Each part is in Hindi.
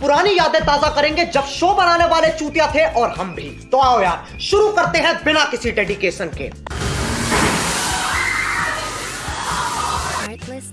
पुरानी यादें ताज़ा करेंगे जब शो बनाने वाले चूतिया थे और हम भी। तो आओ यार शुरू करते हैं बिना किसी डेडिकेशन के। Artlist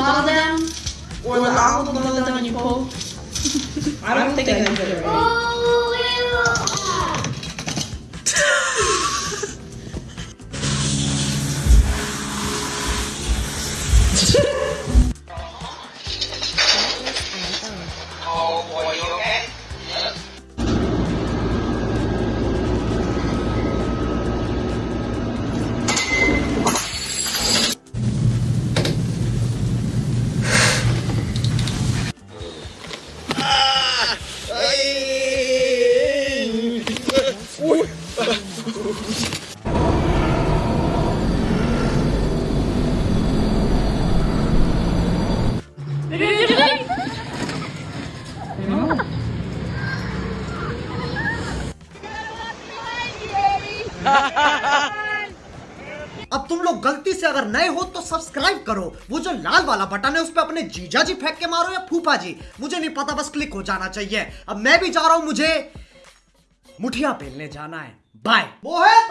saw them or the of them when you pull? I don't think I can do it right. Oh, boy. अब तुम लोग गलती से अगर नए हो तो सब्सक्राइब करो। वो जो लाल वाला बटन है, उस पर अपने जीजा जी फेंक के मारो या फूफा जी। मुझे नहीं पता, बस क्लिक हो जाना चाहिए। अब मैं भी जा रहा हूँ, मुझे मुठिया पहनने जाना है। बाय मोहित!